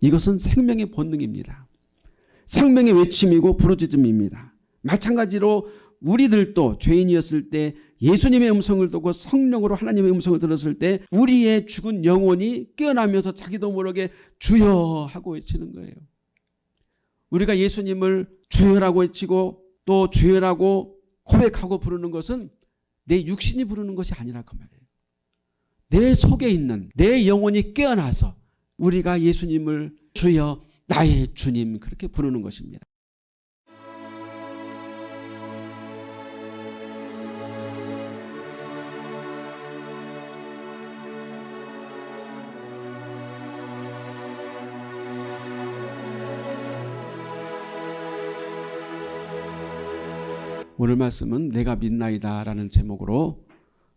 이것은 생명의 본능입니다. 생명의 외침이고 부르짖음입니다. 마찬가지로 우리들도 죄인이었을 때 예수님의 음성을 듣고 성령으로 하나님의 음성을 들었을 때 우리의 죽은 영혼이 깨어나면서 자기도 모르게 주여 하고 외치는 거예요. 우리가 예수님을 주여라고 외치고 또 주여라고 고백하고 부르는 것은 내 육신이 부르는 것이 아니라 그 말이에요. 내 속에 있는 내 영혼이 깨어나서 우리가 예수님을 주여 나의 주님 그렇게 부르는 것입니다. 오늘 말씀은 내가 믿나이다 라는 제목으로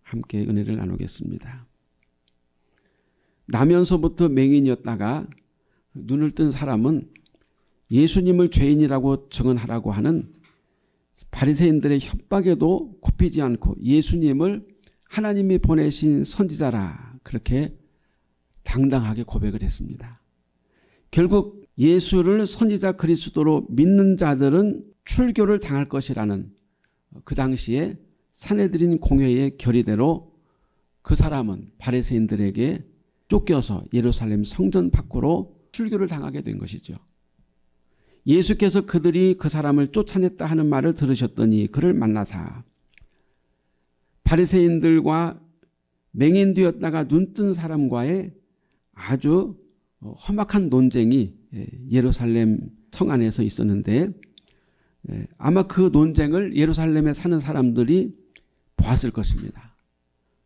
함께 은혜를 나누겠습니다. 나면서부터 맹인이었다가 눈을 뜬 사람은 예수님을 죄인이라고 증언하라고 하는 바리새인들의 협박에도 굽히지 않고 예수님을 하나님이 보내신 선지자라 그렇게 당당하게 고백을 했습니다. 결국 예수를 선지자 그리스도로 믿는 자들은 출교를 당할 것이라는 그 당시에 사내들인 공회의 결의대로 그 사람은 바리새인들에게 쫓겨서 예루살렘 성전 밖으로 출교를 당하게 된 것이죠. 예수께서 그들이 그 사람을 쫓아냈다 하는 말을 들으셨더니 그를 만나사 바리새인들과 맹인되었다가 눈뜬 사람과의 아주 험악한 논쟁이 예루살렘 성 안에서 있었는데 예, 아마 그 논쟁을 예루살렘에 사는 사람들이 보았을 것입니다.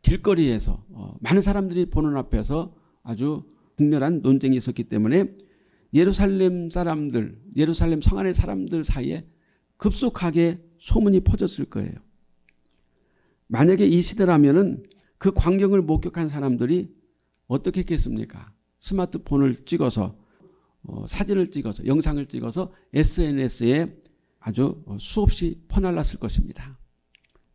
길거리에서 어, 많은 사람들이 보는 앞에서 아주 극렬한 논쟁이 있었기 때문에 예루살렘 사람들, 예루살렘 성 안의 사람들 사이에 급속하게 소문이 퍼졌을 거예요. 만약에 이 시대라면 그 광경을 목격한 사람들이 어떻게 했겠습니까? 스마트폰을 찍어서 어, 사진을 찍어서 영상을 찍어서 SNS에 아주 수없이 퍼날랐을 것입니다.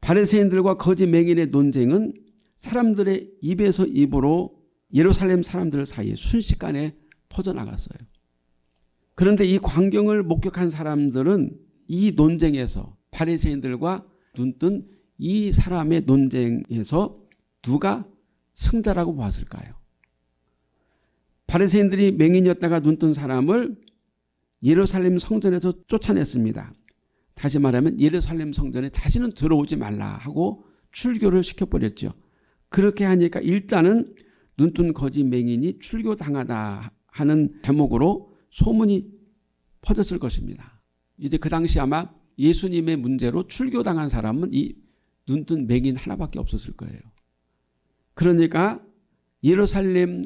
바리새인들과 거짓 맹인의 논쟁은 사람들의 입에서 입으로 예루살렘 사람들 사이에 순식간에 퍼져나갔어요. 그런데 이 광경을 목격한 사람들은 이 논쟁에서 바리새인들과 눈뜬 이 사람의 논쟁에서 누가 승자라고 보았을까요? 바리새인들이 맹인이었다가 눈뜬 사람을 예루살렘 성전에서 쫓아냈습니다. 다시 말하면 예루살렘 성전에 다시는 들어오지 말라 하고 출교를 시켜버렸죠. 그렇게 하니까 일단은 눈뜬 거짓 맹인이 출교당하다 하는 제목으로 소문이 퍼졌을 것입니다. 이제 그 당시 아마 예수님의 문제로 출교당한 사람은 이 눈뜬 맹인 하나밖에 없었을 거예요. 그러니까 예루살렘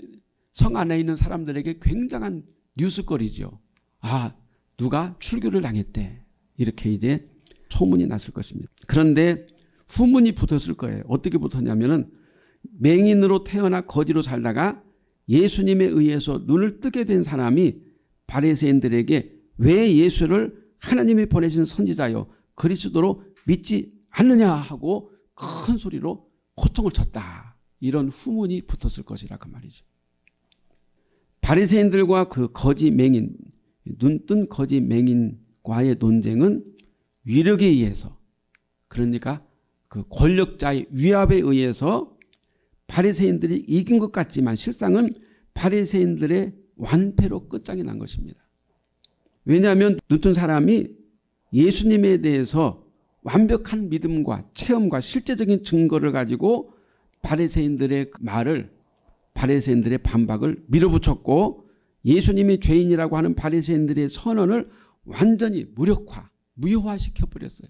성 안에 있는 사람들에게 굉장한 뉴스거리죠. 아 누가 출교를 당했대. 이렇게 이제 소문이 났을 것입니다. 그런데 후문이 붙었을 거예요. 어떻게 붙었냐면은 맹인으로 태어나 거지로 살다가 예수님에 의해서 눈을 뜨게 된 사람이 바리새인들에게 왜 예수를 하나님이 보내신 선지자요 그리스도로 믿지 않느냐 하고 큰 소리로 고통을 쳤다. 이런 후문이 붙었을 것이라 그 말이죠. 바리새인들과 그 거지 맹인 눈뜬 거지 맹인과의 논쟁은 위력에 의해서 그러니까 그 권력자의 위압에 의해서 바리새인들이 이긴 것 같지만 실상은 바리새인들의 완패로 끝장이 난 것입니다. 왜냐하면 눈뜬 사람이 예수님에 대해서 완벽한 믿음과 체험과 실제적인 증거를 가지고 바리새인들의 말을 바리새인들의 반박을 밀어붙였고 예수님이 죄인이라고 하는 바리새인들의 선언을 완전히 무력화, 무효화시켜 버렸어요.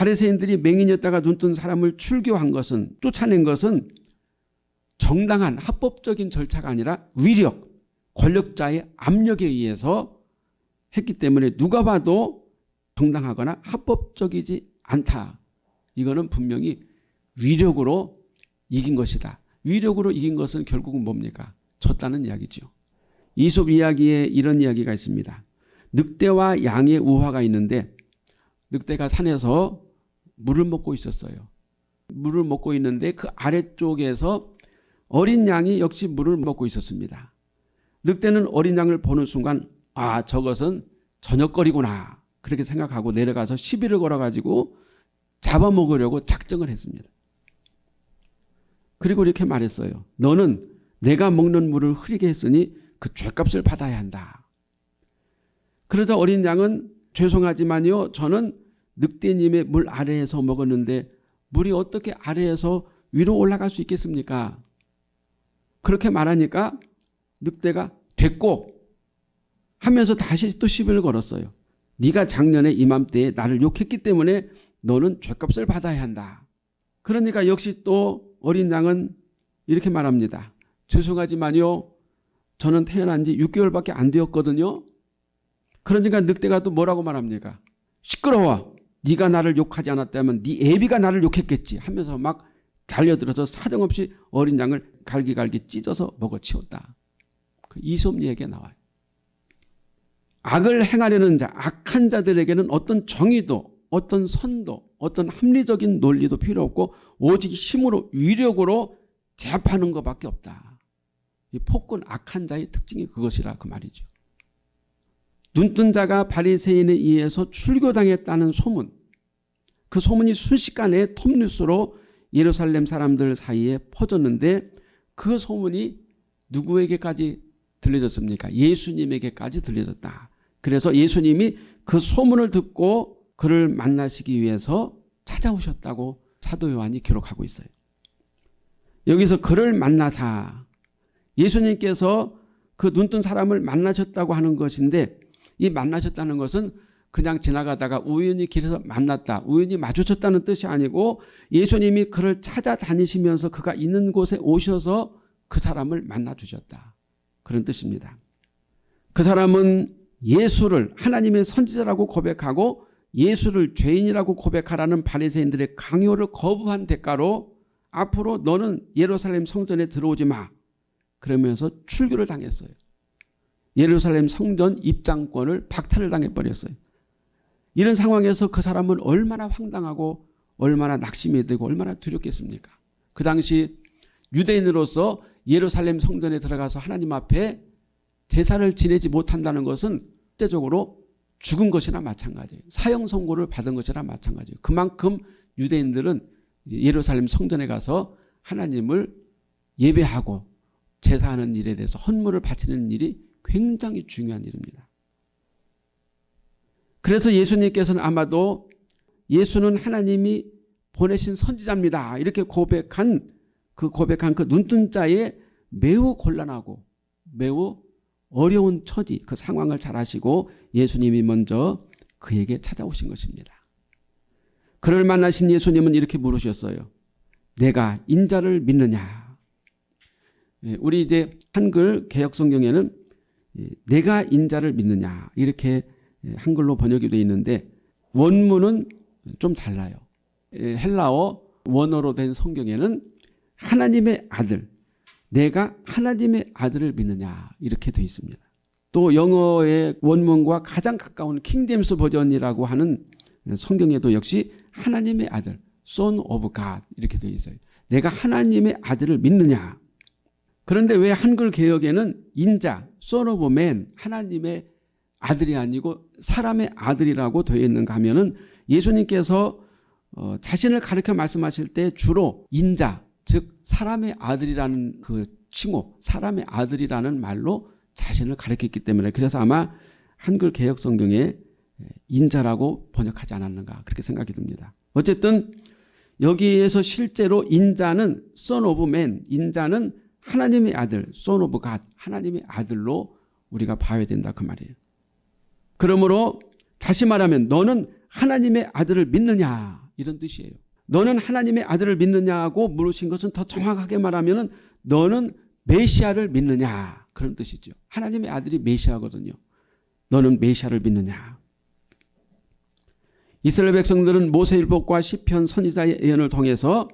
바리새인들이 맹인이었다가 눈뜬 사람을 출교한 것은 쫓아낸 것은 정당한 합법적인 절차가 아니라 위력, 권력자의 압력에 의해서 했기 때문에 누가 봐도 정당하거나 합법적이지 않다. 이거는 분명히 위력으로 이긴 것이다. 위력으로 이긴 것은 결국은 뭡니까? 졌다는 이야기죠. 이솝 이야기에 이런 이야기가 있습니다. 늑대와 양의 우화가 있는데 늑대가 산에서 물을 먹고 있었어요. 물을 먹고 있는데 그 아래쪽에서 어린 양이 역시 물을 먹고 있었습니다. 늑대는 어린 양을 보는 순간 아 저것은 저녁거리구나 그렇게 생각하고 내려가서 시비를 걸어가지고 잡아먹으려고 작정을 했습니다. 그리고 이렇게 말했어요. 너는 내가 먹는 물을 흐리게 했으니 그 죄값을 받아야 한다. 그러자 어린 양은 죄송하지만요. 저는 늑대님의 물 아래에서 먹었는데 물이 어떻게 아래에서 위로 올라갈 수 있겠습니까? 그렇게 말하니까 늑대가 됐고 하면서 다시 또 시비를 걸었어요. 네가 작년에 이맘때에 나를 욕했기 때문에 너는 죄값을 받아야 한다. 그러니까 역시 또 어린 양은 이렇게 말합니다. 죄송하지만요. 저는 태어난 지 6개월밖에 안 되었거든요. 그러니까 늑대가 또 뭐라고 말합니까? 시끄러워. 네가 나를 욕하지 않았다면 네 애비가 나를 욕했겠지 하면서 막 달려들어서 사정없이 어린 양을 갈기갈기 찢어서 먹어치웠다. 그 이솝 얘기가 나와요. 악을 행하려는 자, 악한 자들에게는 어떤 정의도 어떤 선도 어떤 합리적인 논리도 필요 없고 오직 힘으로 위력으로 제압하는 것밖에 없다. 이 폭군 악한 자의 특징이 그것이라 그 말이죠. 눈뜬 자가 바리새인에 의해서 출교당했다는 소문 그 소문이 순식간에 톱뉴스로 예루살렘 사람들 사이에 퍼졌는데 그 소문이 누구에게까지 들려졌습니까? 예수님에게까지 들려졌다. 그래서 예수님이 그 소문을 듣고 그를 만나시기 위해서 찾아오셨다고 사도 요한이 기록하고 있어요. 여기서 그를 만나사 예수님께서 그 눈뜬 사람을 만나셨다고 하는 것인데 이 만나셨다는 것은 그냥 지나가다가 우연히 길에서 만났다. 우연히 마주쳤다는 뜻이 아니고 예수님이 그를 찾아다니시면서 그가 있는 곳에 오셔서 그 사람을 만나 주셨다. 그런 뜻입니다. 그 사람은 예수를 하나님의 선지자라고 고백하고 예수를 죄인이라고 고백하라는 바리새인들의 강요를 거부한 대가로 앞으로 너는 예루살렘 성전에 들어오지 마. 그러면서 출교를 당했어요. 예루살렘 성전 입장권을 박탈을 당해버렸어요. 이런 상황에서 그 사람은 얼마나 황당하고 얼마나 낙심이 되고 얼마나 두렵겠습니까? 그 당시 유대인으로서 예루살렘 성전에 들어가서 하나님 앞에 제사를 지내지 못한다는 것은 실제적으로 죽은 것이나 마찬가지예요. 사형 선고를 받은 것이나 마찬가지예요. 그만큼 유대인들은 예루살렘 성전에 가서 하나님을 예배하고 제사하는 일에 대해서 헌물을 바치는 일이 굉장히 중요한 일입니다. 그래서 예수님께서는 아마도 예수는 하나님이 보내신 선지자입니다. 이렇게 고백한 그 고백한 그 눈뜬 자에 매우 곤란하고 매우 어려운 처지 그 상황을 잘 아시고 예수님이 먼저 그에게 찾아오신 것입니다. 그를 만나신 예수님은 이렇게 물으셨어요. 내가 인자를 믿느냐? 예, 우리 이제 한글 개혁 성경에는 예, 내가 인자를 믿느냐 이렇게 예, 한글로 번역이 되어 있는데 원문은 좀 달라요. 헬라어 원어로 된 성경에는 하나님의 아들 내가 하나님의 아들을 믿느냐 이렇게 되어 있습니다. 또 영어의 원문과 가장 가까운 킹댐스 버전이라고 하는 성경에도 역시 하나님의 아들 son of God 이렇게 되어 있어요. 내가 하나님의 아들을 믿느냐 그런데 왜 한글 개혁에는 인자 man 하나님의 아들이 아니고 사람의 아들이라고 되어 있는가 하면은 예수님께서 어, 자신을 가르쳐 말씀하실 때 주로 인자 즉 사람의 아들이라는 그 칭호 사람의 아들이라는 말로 자신을 가르쳤기 때문에 그래서 아마 한글 개혁 성경에 인자라고 번역하지 않았는가 그렇게 생각이 듭니다. 어쨌든 여기에서 실제로 인자는 son of man 인자는 하나님의 아들 son of God 하나님의 아들로 우리가 봐야 된다 그 말이에요. 그러므로 다시 말하면 너는 하나님의 아들을 믿느냐 이런 뜻이에요. 너는 하나님의 아들을 믿느냐고 물으신 것은 더 정확하게 말하면 너는 메시아를 믿느냐 그런 뜻이죠. 하나님의 아들이 메시아거든요. 너는 메시아를 믿느냐. 이스라엘 백성들은 모세일복과 시편 선지자의 예언을 통해서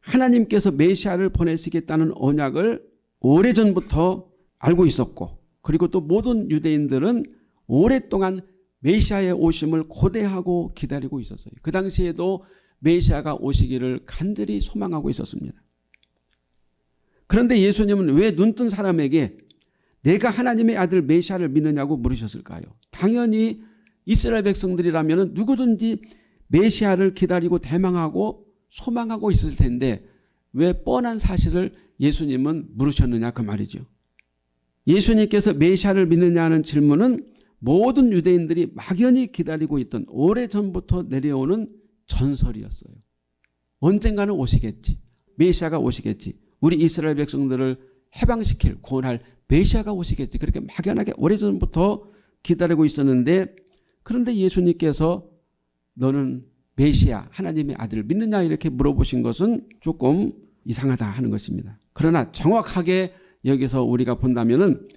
하나님께서 메시아를 보내시겠다는 언약을 오래전부터 알고 있었고 그리고 또 모든 유대인들은 오랫동안 메시아의 오심을 고대하고 기다리고 있었어요. 그 당시에도 메시아가 오시기를 간절히 소망하고 있었습니다. 그런데 예수님은 왜 눈뜬 사람에게 내가 하나님의 아들 메시아를 믿느냐고 물으셨을까요? 당연히 이스라엘 백성들이라면 누구든지 메시아를 기다리고 대망하고 소망하고 있을 텐데 왜 뻔한 사실을 예수님은 물으셨느냐 그 말이죠. 예수님께서 메시아를 믿느냐는 질문은 모든 유대인들이 막연히 기다리고 있던 오래전부터 내려오는 전설이었어요. 언젠가는 오시겠지. 메시아가 오시겠지. 우리 이스라엘 백성들을 해방시킬 구원할 메시아가 오시겠지. 그렇게 막연하게 오래전부터 기다리고 있었는데 그런데 예수님께서 너는 메시아 하나님의 아들을 믿느냐 이렇게 물어보신 것은 조금 이상하다 하는 것입니다. 그러나 정확하게 여기서 우리가 본다면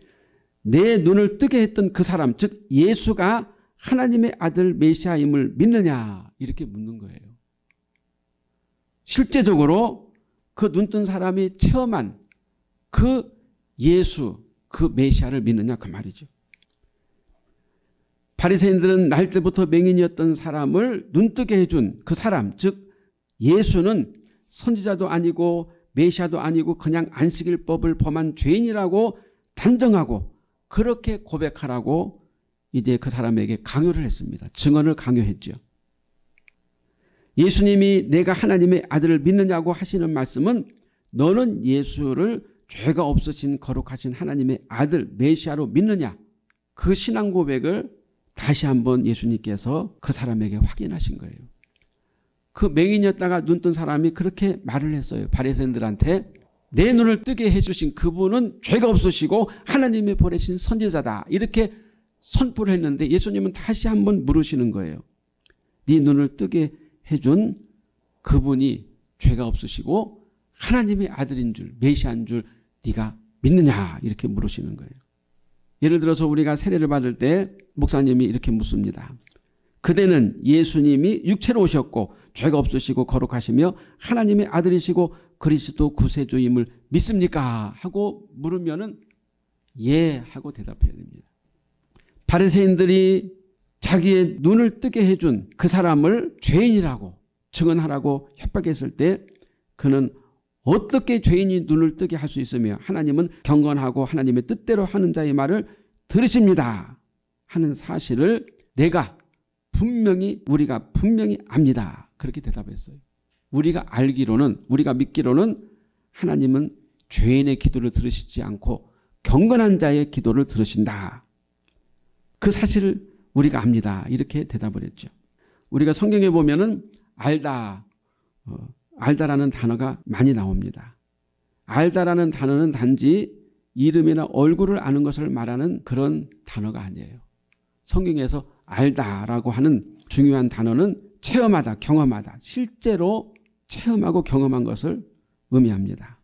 내 눈을 뜨게 했던 그 사람 즉 예수가 하나님의 아들 메시아임을 믿느냐 이렇게 묻는 거예요. 실제적으로 그 눈 뜬 사람이 체험한 그 예수 그 메시아를 믿느냐 그 말이죠. 바리새인들은 날 때부터 맹인이었던 사람을 눈뜨게 해준 그 사람 즉 예수는 선지자도 아니고 메시아도 아니고 그냥 안식일 법을 범한 죄인이라고 단정하고 그렇게 고백하라고 이제 그 사람에게 강요를 했습니다. 증언을 강요했죠. 예수님이 내가 하나님의 아들을 믿느냐고 하시는 말씀은 너는 예수를 죄가 없으신 거룩하신 하나님의 아들 메시아로 믿느냐 그 신앙 고백을 다시 한번 예수님께서 그 사람에게 확인하신 거예요. 그 맹인이었다가 눈 뜬 사람이 그렇게 말을 했어요. 바리새인들한테 내 눈을 뜨게 해주신 그분은 죄가 없으시고 하나님이 보내신 선지자다. 이렇게 선포를 했는데 예수님은 다시 한번 물으시는 거예요. 네 눈을 뜨게 해준 그분이 죄가 없으시고 하나님의 아들인 줄 메시아인 줄 네가 믿느냐 이렇게 물으시는 거예요. 예를 들어서 우리가 세례를 받을 때 목사님이 이렇게 묻습니다. 그대는 예수님이 육체로 오셨고 죄가 없으시고 거룩하시며 하나님의 아들이시고 그리스도 구세주임을 믿습니까? 하고 물으면 은예 하고 대답해야 됩니다. 바리새인들이 자기의 눈을 뜨게 해준 그 사람을 죄인이라고 증언하라고 협박했을 때 그는 어떻게 죄인이 눈을 뜨게 할 수 있으며 하나님은 경건하고 하나님의 뜻대로 하는 자의 말을 들으십니다. 하는 사실을 내가 분명히 우리가 분명히 압니다. 그렇게 대답했어요. 우리가 알기로는 우리가 믿기로는 하나님은 죄인의 기도를 들으시지 않고 경건한 자의 기도를 들으신다. 그 사실을 우리가 압니다. 이렇게 대답을 했죠. 우리가 성경에 보면 은 알다, 어, 알다라는 단어가 많이 나옵니다. 알다라는 단어는 단지 이름이나 얼굴을 아는 것을 말하는 그런 단어가 아니에요. 성경에서 알다라고 하는 중요한 단어는 체험하다, 경험하다, 실제로 체험하고 경험한 것을 의미합니다.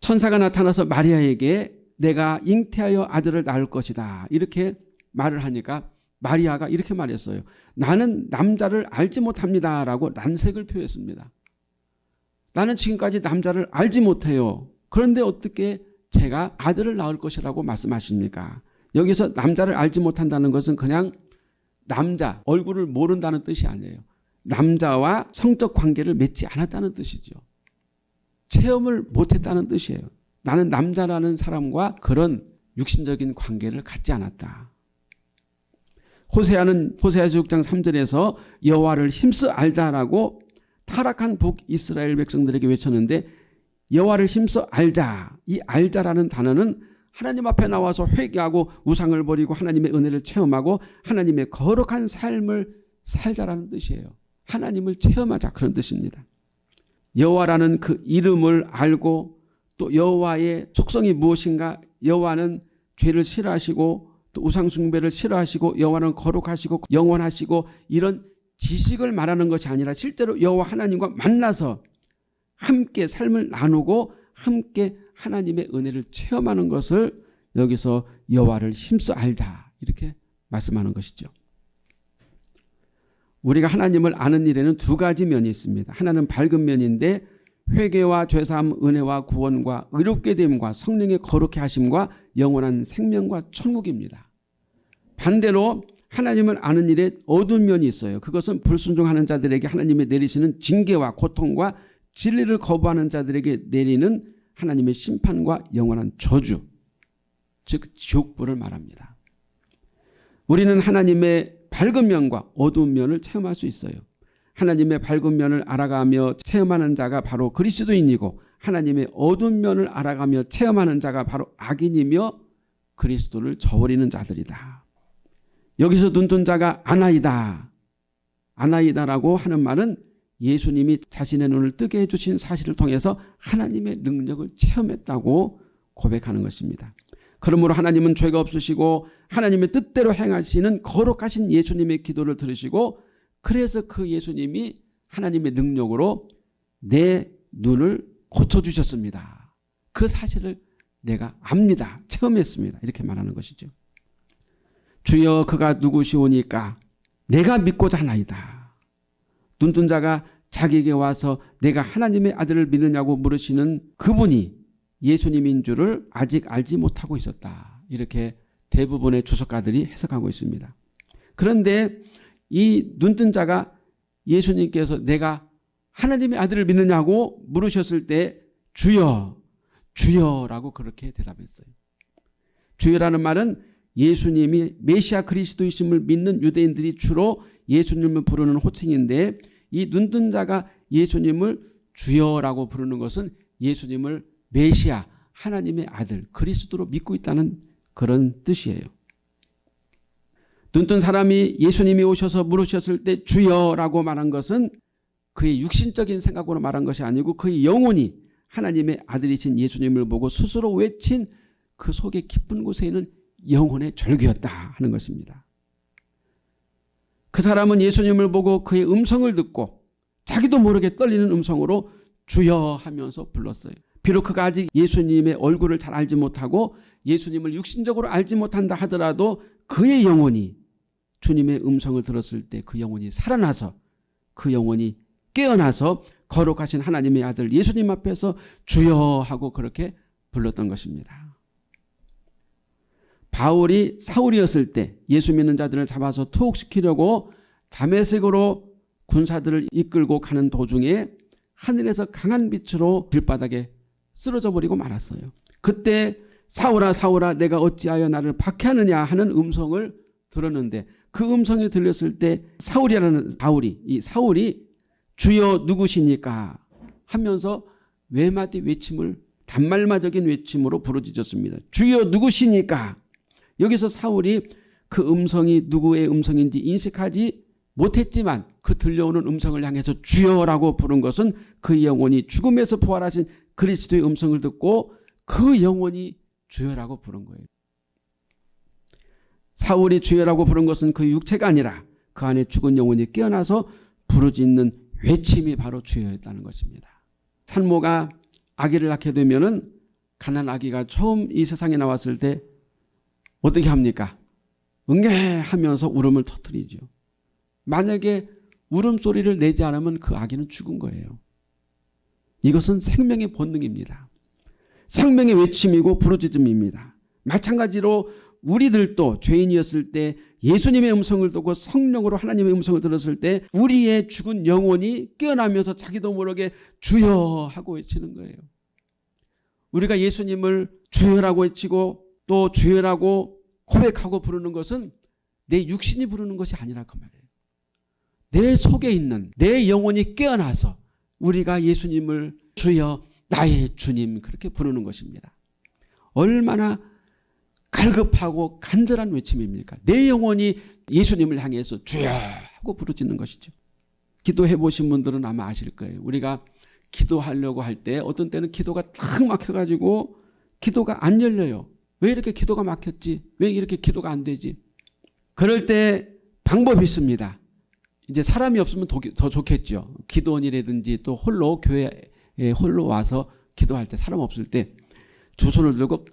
천사가 나타나서 마리아에게 내가 잉태하여 아들을 낳을 것이다. 이렇게 말을 하니까 마리아가 이렇게 말했어요. 나는 남자를 알지 못합니다. 라고 난색을 표했습니다. 나는 지금까지 남자를 알지 못해요. 그런데 어떻게 제가 아들을 낳을 것이라고 말씀하십니까? 여기서 남자를 알지 못한다는 것은 그냥 남자 얼굴을 모른다는 뜻이 아니에요. 남자와 성적 관계를 맺지 않았다는 뜻이죠. 체험을 못했다는 뜻이에요. 나는 남자라는 사람과 그런 육신적인 관계를 갖지 않았다. 호세아는 호세아 6장 3절에서 여호와를 힘써 알자라고 타락한 북이스라엘 백성들에게 외쳤는데 여호와를 힘써 알자. 이 알자라는 단어는 하나님 앞에 나와서 회개하고 우상을 버리고 하나님의 은혜를 체험하고 하나님의 거룩한 삶을 살자라는 뜻이에요. 하나님을 체험하자 그런 뜻입니다. 여호와라는 그 이름을 알고 또 여호와의 속성이 무엇인가 여호와는 죄를 싫어하시고 또 우상 숭배를 싫어하시고 여호와는 거룩하시고 영원하시고 이런 지식을 말하는 것이 아니라 실제로 여호와 하나님과 만나서 함께 삶을 나누고 함께 하나님의 은혜를 체험하는 것을 여기서 여호와를 힘써 알자 이렇게 말씀하는 것이죠. 우리가 하나님을 아는 일에는 두 가지 면이 있습니다. 하나는 밝은 면인데 회개와 죄사함 은혜와 구원과 의롭게 됨과 성령의 거룩해 하심과 영원한 생명과 천국입니다. 반대로 하나님을 아는 일에 어두운 면이 있어요. 그것은 불순종하는 자들에게 하나님이 내리시는 징계와 고통과 진리를 거부하는 자들에게 내리는 하나님의 심판과 영원한 저주 즉 지옥불을 말합니다. 우리는 하나님의 밝은 면과 어두운 면을 체험할 수 있어요. 하나님의 밝은 면을 알아가며 체험하는 자가 바로 그리스도인이고 하나님의 어두운 면을 알아가며 체험하는 자가 바로 악인이며 그리스도를 저버리는 자들이다. 여기서 눈뜬 자가 아나이다. 아나이다라고 하는 말은 예수님이 자신의 눈을 뜨게 해주신 사실을 통해서 하나님의 능력을 체험했다고 고백하는 것입니다. 그러므로 하나님은 죄가 없으시고 하나님의 뜻대로 행하시는 거룩하신 예수님의 기도를 들으시고 그래서 그 예수님이 하나님의 능력으로 내 눈을 고쳐주셨습니다. 그 사실을 내가 압니다. 체험했습니다. 이렇게 말하는 것이죠. 주여 그가 누구시오니까 내가 믿고자 하나이다. 눈뜬 자가 자기에게 와서 내가 하나님의 아들을 믿느냐고 물으시는 그분이 예수님인 줄을 아직 알지 못하고 있었다. 이렇게 대부분의 주석가들이 해석하고 있습니다. 그런데 이 눈뜬 자가 예수님께서 내가 하나님의 아들을 믿느냐고 물으셨을 때 주여 주여라고 그렇게 대답했어요. 주여라는 말은 예수님이 메시아 그리스도이심을 믿는 유대인들이 주로 예수님을 부르는 호칭인데 이 눈뜬 자가 예수님을 주여라고 부르는 것은 예수님을 메시아 하나님의 아들 그리스도로 믿고 있다는 그런 뜻이에요. 눈뜬 사람이 예수님이 오셔서 물으셨을 때 주여라고 말한 것은 그의 육신적인 생각으로 말한 것이 아니고 그의 영혼이 하나님의 아들이신 예수님을 보고 스스로 외친 그 속에 깊은 곳에는 영혼의 절규였다 하는 것입니다. 그 사람은 예수님을 보고 그의 음성을 듣고 자기도 모르게 떨리는 음성으로 주여 하면서 불렀어요. 비록 그가 아직 예수님의 얼굴을 잘 알지 못하고 예수님을 육신적으로 알지 못한다 하더라도 그의 영혼이 주님의 음성을 들었을 때 그 영혼이 살아나서 그 영혼이 깨어나서 거룩하신 하나님의 아들 예수님 앞에서 주여 하고 그렇게 불렀던 것입니다. 바울이 사울이었을 때 예수 믿는 자들을 잡아서 투옥시키려고 담에색으로 군사들을 이끌고 가는 도중에 하늘에서 강한 빛으로 길바닥에 쓰러져 버리고 말았어요. 그때 사울아 사울아 내가 어찌하여 나를 박해하느냐 하는 음성을 들었는데 그 음성이 들렸을 때 사울이라는 바울이 이 사울이 주여 누구시니까 하면서 외마디 외침을 단말마적인 외침으로 부르짖었습니다. 주여 누구시니까 여기서 사울이 그 음성이 누구의 음성인지 인식하지 못했지만 그 들려오는 음성을 향해서 주여라고 부른 것은 그 영혼이 죽음에서 부활하신 그리스도의 음성을 듣고 그 영혼이 주여라고 부른 거예요. 사울이 주여라고 부른 것은 그 육체가 아니라 그 안에 죽은 영혼이 깨어나서 부르짖는 외침이 바로 주여였다는 것입니다. 산모가 아기를 낳게 되면 은 가난 아기가 처음 이 세상에 나왔을 때 어떻게 합니까? 응애 하면서 울음을 터뜨리죠. 만약에 울음소리를 내지 않으면 그 아기는 죽은 거예요. 이것은 생명의 본능입니다. 생명의 외침이고 부르짖음입니다. 마찬가지로 우리들도 죄인이었을 때 예수님의 음성을 듣고 성령으로 하나님의 음성을 들었을 때 우리의 죽은 영혼이 깨어나면서 자기도 모르게 주여 하고 외치는 거예요. 우리가 예수님을 주여라고 외치고 또 주여라고 고백하고 부르는 것은 내 육신이 부르는 것이 아니라 그 말이에요. 내 속에 있는 내 영혼이 깨어나서 우리가 예수님을 주여 나의 주님 그렇게 부르는 것입니다. 얼마나 갈급하고 간절한 외침입니까? 내 영혼이 예수님을 향해서 주여 하고 부르짖는 것이죠. 기도해 보신 분들은 아마 아실 거예요. 우리가 기도하려고 할 때 어떤 때는 기도가 탁 막혀가지고 기도가 안 열려요. 왜 이렇게 기도가 막혔지? 왜 이렇게 기도가 안 되지? 그럴 때 방법이 있습니다. 이제 사람이 없으면 더, 좋겠죠. 기도원이라든지 또 홀로 교회에 홀로 와서 기도할 때 사람 없을 때 두 손을 들고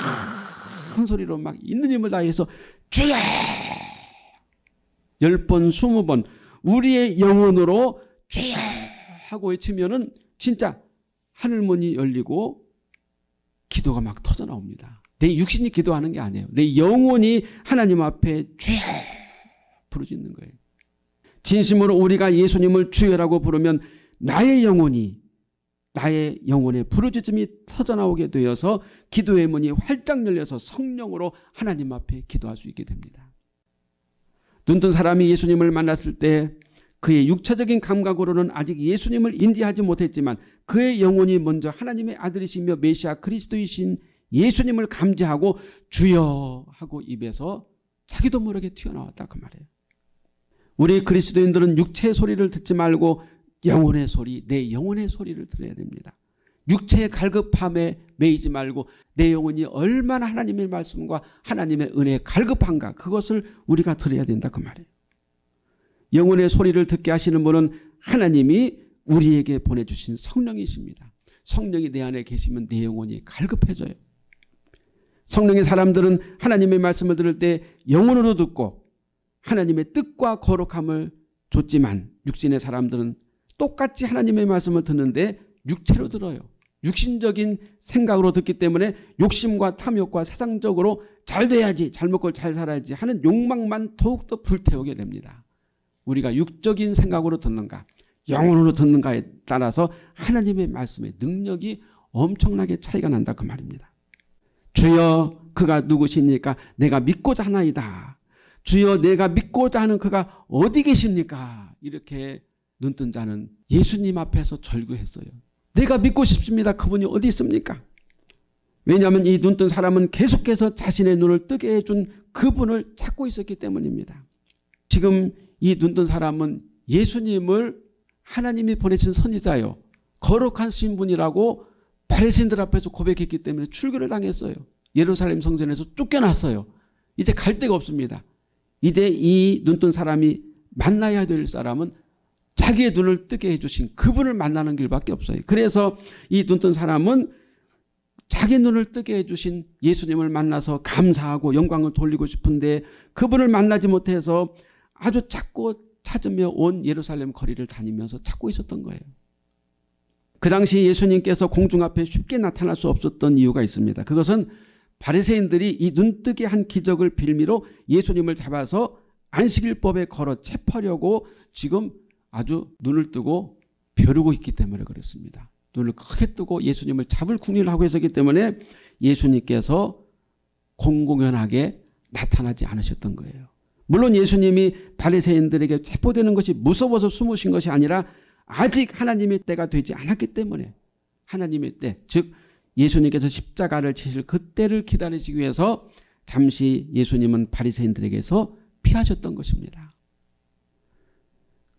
큰 소리로 막 있는 힘을 다해서 주여 열 번, 스무 번 우리의 영혼으로 주여 하고 외치면은 진짜 하늘문이 열리고 기도가 막 터져 나옵니다. 내 육신이 기도하는 게 아니에요. 내 영혼이 하나님 앞에 주여 부르짖는 거예요. 진심으로 우리가 예수님을 주여라고 부르면 나의 영혼이 나의 영혼의 부르짖음이 터져나오게 되어서 기도의 문이 활짝 열려서 성령으로 하나님 앞에 기도할 수 있게 됩니다. 눈뜬 사람이 예수님을 만났을 때 그의 육체적인 감각으로는 아직 예수님을 인지하지 못했지만 그의 영혼이 먼저 하나님의 아들이시며 메시아 그리스도이신 예수님을 감지하고 주여 하고 입에서 자기도 모르게 튀어나왔다 그 말이에요. 우리 그리스도인들은 육체의 소리를 듣지 말고 영혼의 소리, 내 영혼의 소리를 들어야 됩니다. 육체의 갈급함에 매이지 말고 내 영혼이 얼마나 하나님의 말씀과 하나님의 은혜에 갈급한가 그것을 우리가 들어야 된다 그 말이에요. 영혼의 소리를 듣게 하시는 분은 하나님이 우리에게 보내주신 성령이십니다. 성령이 내 안에 계시면 내 영혼이 갈급해져요. 성령의 사람들은 하나님의 말씀을 들을 때 영혼으로 듣고 하나님의 뜻과 거룩함을 줬지만 육신의 사람들은 똑같이 하나님의 말씀을 듣는데 육체로 들어요. 육신적인 생각으로 듣기 때문에 욕심과 탐욕과 세상적으로 잘 돼야지 잘 먹고 잘 살아야지 하는 욕망만 더욱더 불태우게 됩니다. 우리가 육적인 생각으로 듣는가 영혼으로 듣는가에 따라서 하나님의 말씀의 능력이 엄청나게 차이가 난다 그 말입니다. 주여 그가 누구십니까? 내가 믿고자 하나이다. 주여 내가 믿고자 하는 그가 어디 계십니까? 이렇게 눈뜬 자는 예수님 앞에서 절규했어요. 내가 믿고 싶습니다. 그분이 어디 있습니까? 왜냐하면 이 눈뜬 사람은 계속해서 자신의 눈을 뜨게 해준 그분을 찾고 있었기 때문입니다. 지금 이 눈뜬 사람은 예수님을 하나님이 보내신 선지자요. 거룩한 신분이라고 바리새인들 앞에서 고백했기 때문에 출교를 당했어요. 예루살렘 성전에서 쫓겨났어요. 이제 갈 데가 없습니다. 이제 이 눈뜬 사람이 만나야 될 사람은 자기의 눈을 뜨게 해주신 그분을 만나는 길밖에 없어요. 그래서 이 눈뜬 사람은 자기 눈을 뜨게 해주신 예수님을 만나서 감사하고 영광을 돌리고 싶은데 그분을 만나지 못해서 아주 찾고 찾으며 온 예루살렘 거리를 다니면서 찾고 있었던 거예요. 그 당시 예수님께서 공중 앞에 쉽게 나타날 수 없었던 이유가 있습니다. 그것은 바리새인들이 이 눈뜨게 한 기적을 빌미로 예수님을 잡아서 안식일법에 걸어 체포하려고 지금 아주 눈을 뜨고 벼르고 있기 때문에 그렇습니다. 눈을 크게 뜨고 예수님을 잡을 궁리를 하고 있었기 때문에 예수님께서 공공연하게 나타나지 않으셨던 거예요. 물론 예수님이 바리새인들에게 체포되는 것이 무서워서 숨으신 것이 아니라 아직 하나님의 때가 되지 않았기 때문에 하나님의 때, 즉 예수님께서 십자가를 치실 그때를 기다리시기 위해서 잠시 예수님은 바리새인들에게서 피하셨던 것입니다.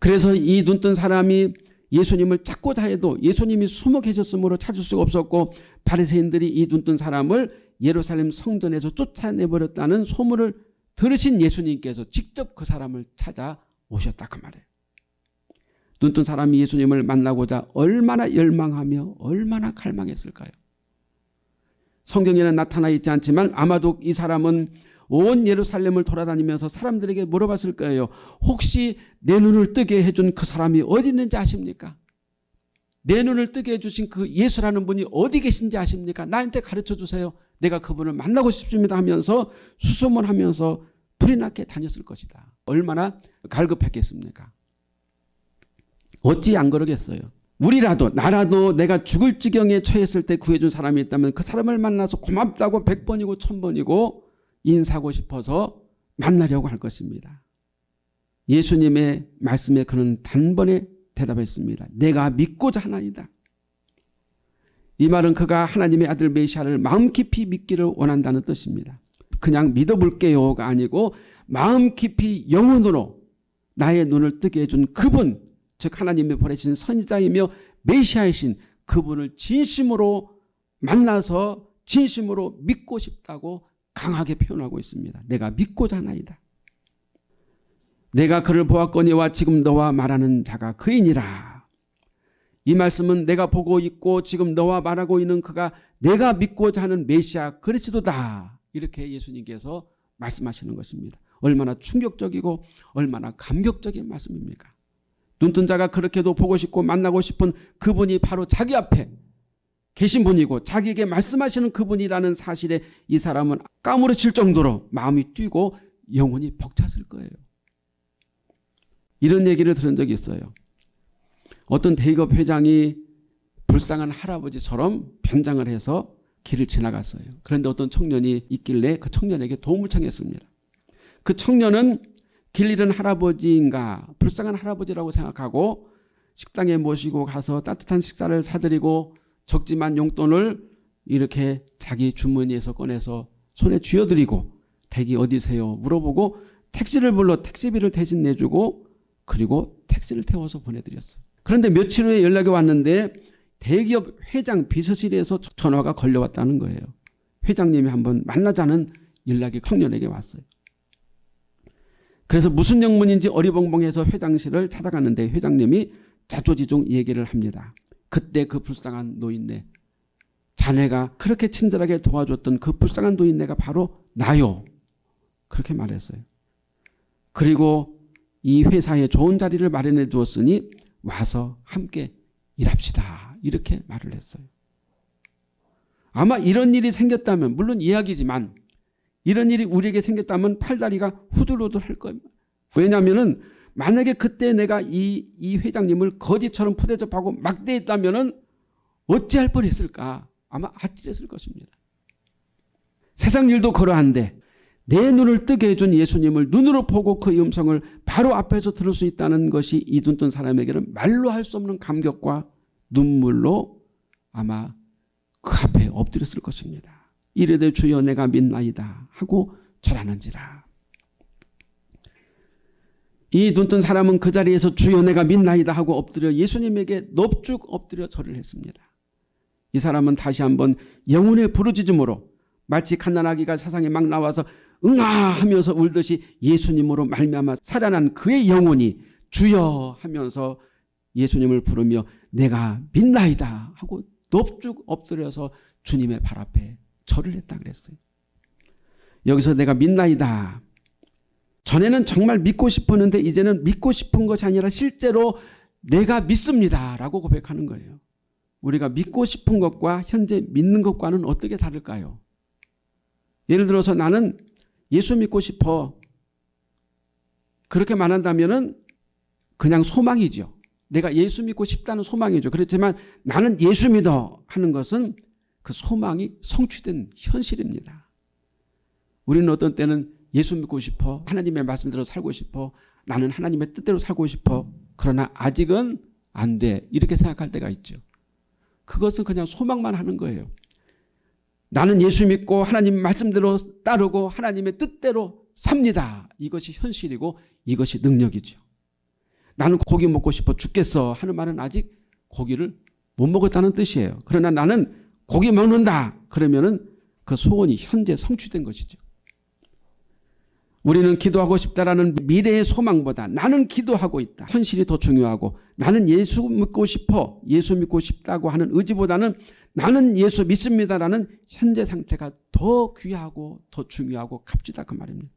그래서 이 눈뜬 사람이 예수님을 찾고자 해도 예수님이 숨어 계셨으므로 찾을 수가 없었고 바리새인들이 이 눈뜬 사람을 예루살렘 성전에서 쫓아내버렸다는 소문을 들으신 예수님께서 직접 그 사람을 찾아오셨다 그 말이에요. 눈뜬 사람이 예수님을 만나고자 얼마나 열망하며 얼마나 갈망했을까요? 성경에는 나타나 있지 않지만 아마도 이 사람은 온 예루살렘을 돌아다니면서 사람들에게 물어봤을 거예요. 혹시 내 눈을 뜨게 해준 그 사람이 어디 있는지 아십니까? 내 눈을 뜨게 해주신 그 예수라는 분이 어디 계신지 아십니까? 나한테 가르쳐 주세요. 내가 그분을 만나고 싶습니다 하면서 수소문하면서 불이 나게 다녔을 것이다. 얼마나 갈급했겠습니까? 어찌 안 그러겠어요. 우리라도 나라도 내가 죽을 지경에 처했을 때 구해준 사람이 있다면 그 사람을 만나서 고맙다고 백번이고 천번이고 인사하고 싶어서 만나려고 할 것입니다. 예수님의 말씀에 그는 단번에 대답했습니다. 내가 믿고자 하나이다. 이 말은 그가 하나님의 아들 메시아를 마음 깊이 믿기를 원한다는 뜻입니다. 그냥 믿어볼게요가 아니고 마음 깊이 영혼으로 나의 눈을 뜨게 해준 그분 즉 하나님의 보내신 선지자이며 메시아이신 그분을 진심으로 만나서 진심으로 믿고 싶다고 강하게 표현하고 있습니다. 내가 믿고자 하나이다. 내가 그를 보았거니와 지금 너와 말하는 자가 그이니라. 이 말씀은 내가 보고 있고 지금 너와 말하고 있는 그가 내가 믿고자 하는 메시아 그리스도다. 이렇게 예수님께서 말씀하시는 것입니다. 얼마나 충격적이고 얼마나 감격적인 말씀입니까? 눈뜬 자가 그렇게도 보고 싶고 만나고 싶은 그분이 바로 자기 앞에 계신 분이고 자기에게 말씀하시는 그분이라는 사실에 이 사람은 까무러칠 정도로 마음이 뛰고 영혼이 벅찼을 거예요. 이런 얘기를 들은 적이 있어요. 어떤 대기업 회장이 불쌍한 할아버지처럼 변장을 해서 길을 지나갔어요. 그런데 어떤 청년이 있길래 그 청년에게 도움을 청했습니다. 그 청년은 길 잃은 할아버지인가 불쌍한 할아버지라고 생각하고 식당에 모시고 가서 따뜻한 식사를 사드리고 적지만 용돈을 이렇게 자기 주머니에서 꺼내서 손에 쥐어드리고 댁이 어디세요 물어보고 택시를 불러 택시비를 대신 내주고 그리고 택시를 태워서 보내드렸어요. 그런데 며칠 후에 연락이 왔는데 대기업 회장 비서실에서 전화가 걸려왔다는 거예요. 회장님이 한번 만나자는 연락이 청년에게 왔어요. 그래서 무슨 영문인지 어리벙벙해서 회장실을 찾아갔는데 회장님이 자조지종 얘기를 합니다. 그때 그 불쌍한 노인네 자네가 그렇게 친절하게 도와줬던 그 불쌍한 노인네가 바로 나요. 그렇게 말했어요. 그리고 이 회사에 좋은 자리를 마련해 두었으니 와서 함께 일합시다. 이렇게 말을 했어요. 아마 이런 일이 생겼다면 물론 이야기지만 이런 일이 우리에게 생겼다면 팔다리가 후들후들 할 겁니다. 왜냐하면 만약에 그때 내가 이, 이 회장님을 거지처럼 푸대접하고 막대했다면 어찌할 뻔했을까 아마 아찔했을 것입니다. 세상 일도 그러한데 내 눈을 뜨게 해준 예수님을 눈으로 보고 그 음성을 바로 앞에서 들을 수 있다는 것이 이둔뜬 사람에게는 말로 할 수 없는 감격과 눈물로 아마 그 앞에 엎드렸을 것입니다. 이르되 주여 내가 믿나이다 하고 절하는지라. 이 눈뜬 사람은 그 자리에서 주여 내가 믿나이다 하고 엎드려 예수님에게 넙죽 엎드려 절을 했습니다. 이 사람은 다시 한번 영혼의 부르짖음으로 마치 갓난아기가 세상에 막 나와서 응아 하면서 울듯이 예수님으로 말미암아 살아난 그의 영혼이 주여 하면서 예수님을 부르며 내가 믿나이다 하고 넙죽 엎드려서 주님의 발 앞에 절을 했다 그랬어요. 여기서 내가 믿나이다. 전에는 정말 믿고 싶었는데 이제는 믿고 싶은 것이 아니라 실제로 내가 믿습니다 라고 고백하는 거예요. 우리가 믿고 싶은 것과 현재 믿는 것과는 어떻게 다를까요? 예를 들어서 나는 예수 믿고 싶어 그렇게 말한다면 그냥 소망이죠. 내가 예수 믿고 싶다는 소망이죠. 그렇지만 나는 예수 믿어 하는 것은 그 소망이 성취된 현실입니다. 우리는 어떤 때는 예수 믿고 싶어 하나님의 말씀대로 살고 싶어 나는 하나님의 뜻대로 살고 싶어 그러나 아직은 안 돼 이렇게 생각할 때가 있죠. 그것은 그냥 소망만 하는 거예요. 나는 예수 믿고 하나님 말씀대로 따르고 하나님의 뜻대로 삽니다. 이것이 현실이고 이것이 능력이죠. 나는 고기 먹고 싶어 죽겠어 하는 말은 아직 고기를 못 먹었다는 뜻이에요. 그러나 나는 고기 먹는다 그러면 은 그 소원이 현재 성취된 것이죠. 우리는 기도하고 싶다라는 미래의 소망보다 나는 기도하고 있다. 현실이 더 중요하고 나는 예수 믿고 싶어 예수 믿고 싶다고 하는 의지보다는 나는 예수 믿습니다라는 현재 상태가 더 귀하고 더 중요하고 값지다 그 말입니다.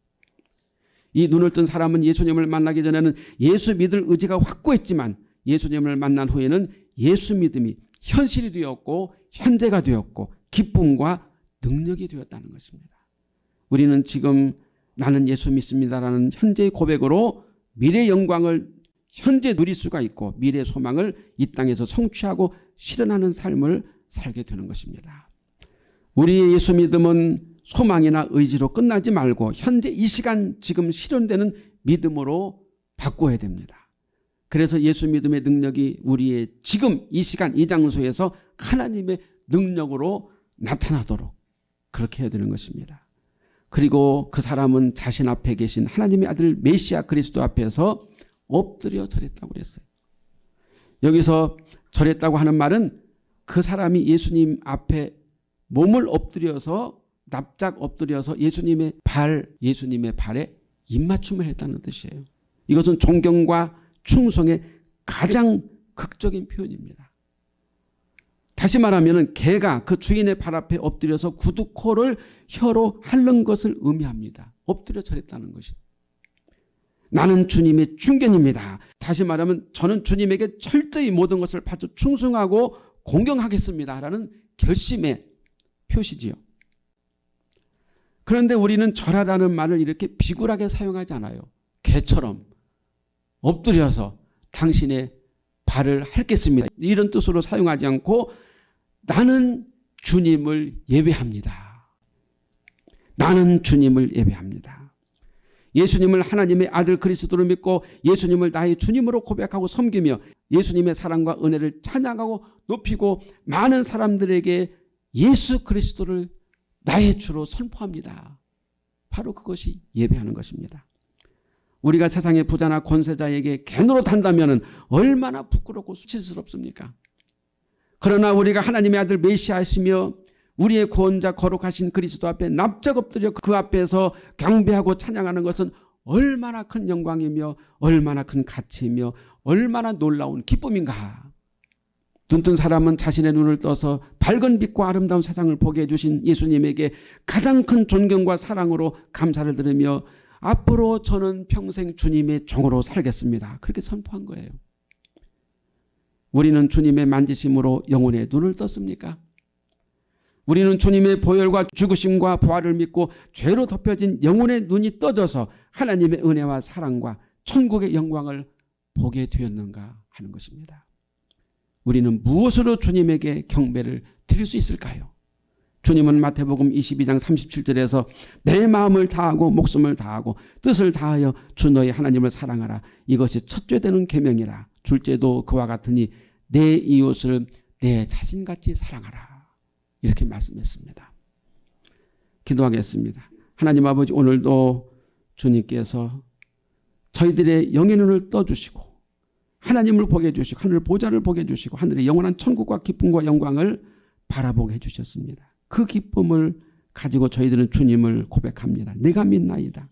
이 눈을 뜬 사람은 예수님을 만나기 전에는 예수 믿을 의지가 확고했지만 예수님을 만난 후에는 예수 믿음이 현실이 되었고 현재가 되었고 기쁨과 능력이 되었다는 것입니다. 우리는 지금 나는 예수 믿습니다라는 현재의 고백으로 미래 영광을 현재 누릴 수가 있고 미래 소망을 이 땅에서 성취하고 실현하는 삶을 살게 되는 것입니다. 우리의 예수 믿음은 소망이나 의지로 끝나지 말고 현재 이 시간 지금 실현되는 믿음으로 바꿔야 됩니다. 그래서 예수 믿음의 능력이 우리의 지금 이 시간 이 장소에서 하나님의 능력으로 나타나도록 그렇게 해야 되는 것입니다. 그리고 그 사람은 자신 앞에 계신 하나님의 아들 메시아 그리스도 앞에서 엎드려 절했다고 그랬어요. 여기서 절했다고 하는 말은 그 사람이 예수님 앞에 몸을 엎드려서 납작 엎드려서 예수님의 발, 예수님의 발에 입맞춤을 했다는 뜻이에요. 이것은 존경과 충성의 가장 극적인 표현입니다. 다시 말하면 개가 그 주인의 발 앞에 엎드려서 구두 코를 혀로 핥는 것을 의미합니다. 엎드려 절했다는 것이. 나는 주님의 중견입니다. 다시 말하면 저는 주님에게 철저히 모든 것을 바쳐 충성하고 공경하겠습니다. 라는 결심의 표시지요. 그런데 우리는 절하다는 말을 이렇게 비굴하게 사용하지 않아요. 개처럼 엎드려서 당신의 발을 핥겠습니다. 이런 뜻으로 사용하지 않고 나는 주님을 예배합니다. 나는 주님을 예배합니다. 예수님을 하나님의 아들 그리스도로 믿고 예수님을 나의 주님으로 고백하고 섬기며 예수님의 사랑과 은혜를 찬양하고 높이고 많은 사람들에게 예수 그리스도를 나의 주로 선포합니다. 바로 그것이 예배하는 것입니다. 우리가 세상의 부자나 권세자에게 개 노릇한다면 얼마나 부끄럽고 수치스럽습니까? 그러나 우리가 하나님의 아들 메시아시며 우리의 구원자 거룩하신 그리스도 앞에 납작 엎드려 그 앞에서 경배하고 찬양하는 것은 얼마나 큰 영광이며 얼마나 큰 가치이며 얼마나 놀라운 기쁨인가. 눈뜬 사람은 자신의 눈을 떠서 밝은 빛과 아름다운 세상을 보게 해주신 예수님에게 가장 큰 존경과 사랑으로 감사를 드리며 앞으로 저는 평생 주님의 종으로 살겠습니다. 그렇게 선포한 거예요. 우리는 주님의 만지심으로 영혼의 눈을 떴습니까? 우리는 주님의 보혈과 죽으심과 부활을 믿고 죄로 덮여진 영혼의 눈이 떠져서 하나님의 은혜와 사랑과 천국의 영광을 보게 되었는가 하는 것입니다. 우리는 무엇으로 주님에게 경배를 드릴 수 있을까요? 주님은 마태복음 22장 37절에서 내 마음을 다하고 목숨을 다하고 뜻을 다하여 주 너의 하나님을 사랑하라. 이것이 첫째 되는 계명이라. 둘째도 그와 같으니 내 이웃을 내 자신같이 사랑하라. 이렇게 말씀했습니다. 기도하겠습니다. 하나님 아버지 오늘도 주님께서 저희들의 영의 눈을 떠주시고 하나님을 보게 해주시고 하늘 보좌를 보게 해주시고 하늘의 영원한 천국과 기쁨과 영광을 바라보게 해주셨습니다. 그 기쁨을 가지고 저희들은 주님을 고백합니다. 내가 믿나이다.